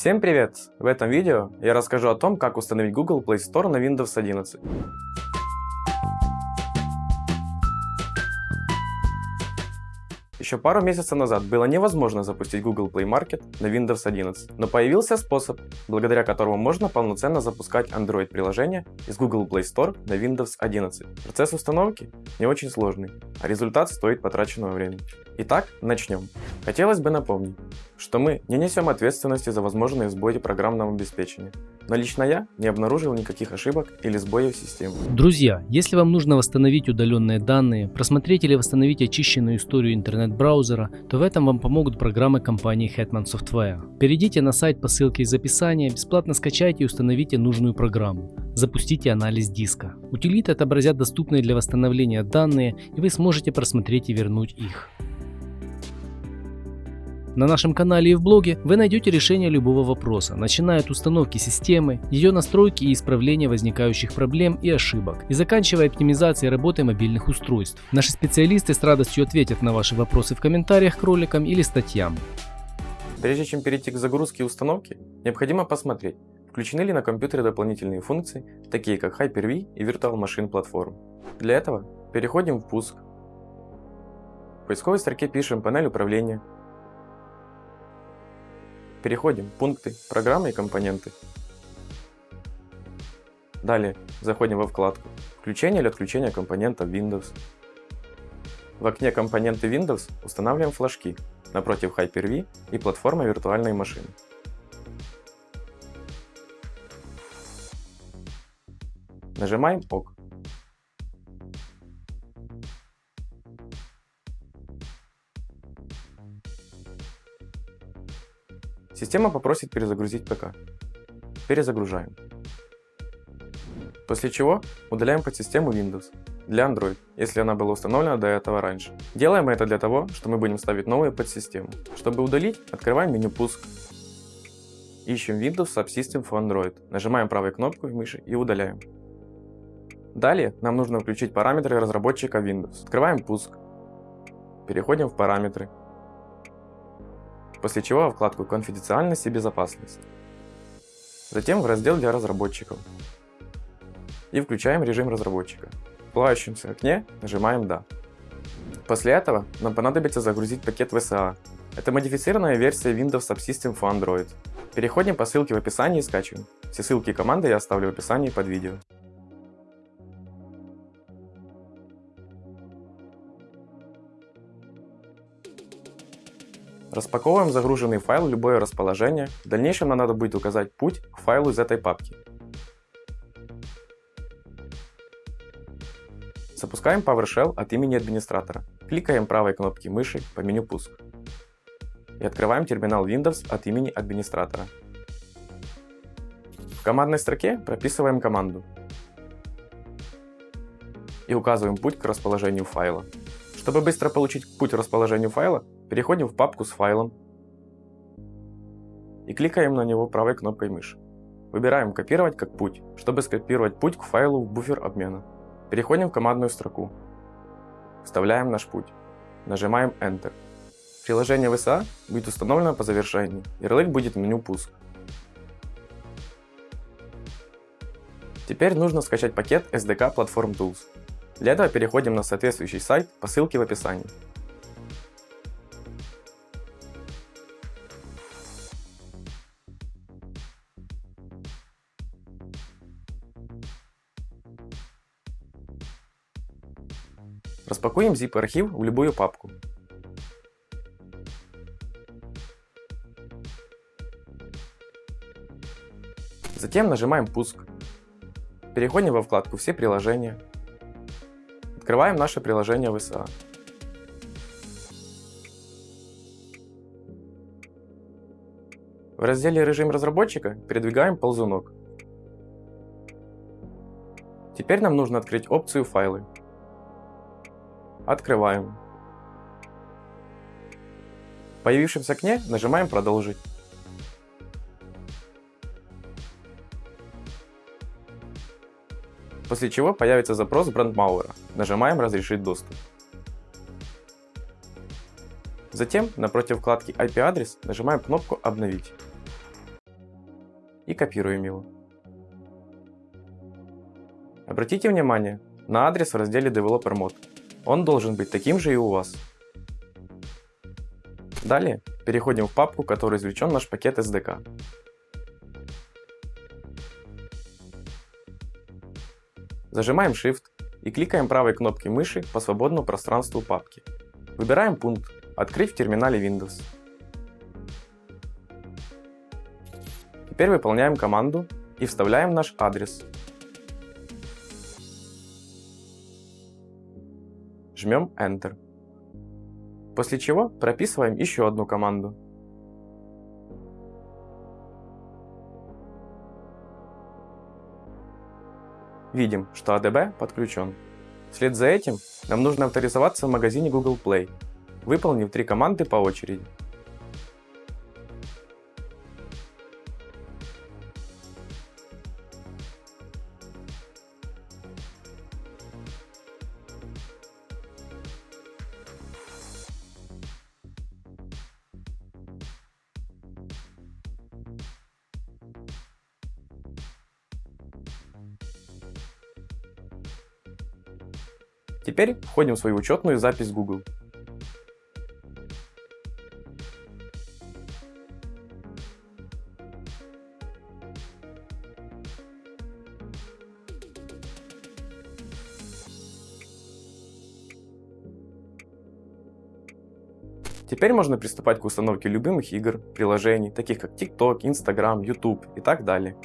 Всем привет! В этом видео я расскажу о том, как установить Google Play Store на Windows 11. Еще пару месяцев назад было невозможно запустить Google Play Market на Windows 11, но появился способ, благодаря которому можно полноценно запускать Android-приложения из Google Play Store на Windows 11. Процесс установки не очень сложный, а результат стоит потраченного времени. Итак, начнем. Хотелось бы напомнить, что мы не несем ответственности за возможные сбои программного обеспечения, но лично я не обнаружил никаких ошибок или сбоев системы. Друзья, если вам нужно восстановить удаленные данные, просмотреть или восстановить очищенную историю интернет-браузера, то в этом вам помогут программы компании Hetman Software. Перейдите на сайт по ссылке из описания, бесплатно скачайте и установите нужную программу. Запустите анализ диска. Утилиты отобразят доступные для восстановления данные, и вы сможете просмотреть и вернуть их. На нашем канале и в блоге вы найдете решение любого вопроса, начиная от установки системы, ее настройки и исправления возникающих проблем и ошибок, и заканчивая оптимизацией работы мобильных устройств. Наши специалисты с радостью ответят на ваши вопросы в комментариях к роликам или статьям. Прежде чем перейти к загрузке и установке, необходимо посмотреть, включены ли на компьютере дополнительные функции, такие как Hyper-V и Virtual Machine Platform. Для этого переходим в пуск. В поисковой строке пишем панель управления, Переходим пункты, программы и компоненты. Далее заходим во вкладку «Включение или отключение компонента Windows». В окне «Компоненты Windows» устанавливаем флажки напротив Hyper-V и платформа виртуальной машины. Нажимаем ОК. Система попросит перезагрузить ПК. Перезагружаем. После чего удаляем подсистему Windows для Android, если она была установлена до этого раньше. Делаем это для того, что мы будем ставить новую подсистему. Чтобы удалить, открываем меню «Пуск». Ищем Windows Subsystem for Android. Нажимаем правой кнопкой мыши и удаляем. Далее нам нужно включить параметры разработчика Windows. Открываем «Пуск». Переходим в «Параметры» после чего вкладку «Конфиденциальность и безопасность». Затем в раздел для разработчиков. И включаем режим разработчика. В плавающемся окне нажимаем «Да». После этого нам понадобится загрузить пакет VSA. Это модифицированная версия Windows Subsystem for Android. Переходим по ссылке в описании и скачиваем. Все ссылки и команды я оставлю в описании под видео. Распаковываем загруженный файл в любое расположение. В дальнейшем нам надо будет указать путь к файлу из этой папки. Запускаем PowerShell от имени администратора. Кликаем правой кнопки мыши по меню «Пуск». И открываем терминал Windows от имени администратора. В командной строке прописываем команду и указываем путь к расположению файла. Чтобы быстро получить путь к расположению файла, Переходим в папку с файлом и кликаем на него правой кнопкой мыши. Выбираем «Копировать как путь», чтобы скопировать путь к файлу в буфер обмена. Переходим в командную строку. Вставляем наш путь. Нажимаем Enter. Приложение VSA будет установлено по завершении. Ярлык будет в меню «Пуск». Теперь нужно скачать пакет SDK Platform Tools. Для этого переходим на соответствующий сайт по ссылке в описании. Распакуем zip-архив в любую папку. Затем нажимаем «Пуск». Переходим во вкладку «Все приложения». Открываем наше приложение VSA. В разделе «Режим разработчика» передвигаем ползунок. Теперь нам нужно открыть опцию «Файлы». Открываем. В появившемся окне нажимаем «Продолжить». После чего появится запрос брендмауэра. Нажимаем «Разрешить доступ». Затем, напротив вкладки IP-адрес, нажимаем кнопку «Обновить». и копируем его. Обратите внимание на адрес в разделе Developer Mode. Он должен быть таким же и у вас. Далее переходим в папку, в которой извлечен наш пакет SDK. Зажимаем Shift и кликаем правой кнопкой мыши по свободному пространству папки. Выбираем пункт «Открыть в терминале Windows». Теперь выполняем команду и вставляем наш адрес. Жмем Enter. После чего прописываем еще одну команду. Видим, что ADB подключен. Вслед за этим нам нужно авторизоваться в магазине Google Play, выполнив три команды по очереди. Теперь входим в свою учетную запись Google. Теперь можно приступать к установке любимых игр, приложений, таких как TikTok, Instagram, YouTube и так далее.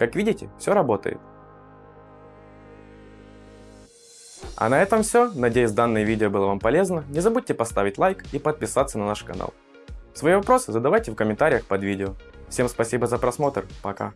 Как видите, все работает. А на этом все. Надеюсь, данное видео было вам полезно. Не забудьте поставить лайк и подписаться на наш канал. Свои вопросы задавайте в комментариях под видео. Всем спасибо за просмотр. Пока.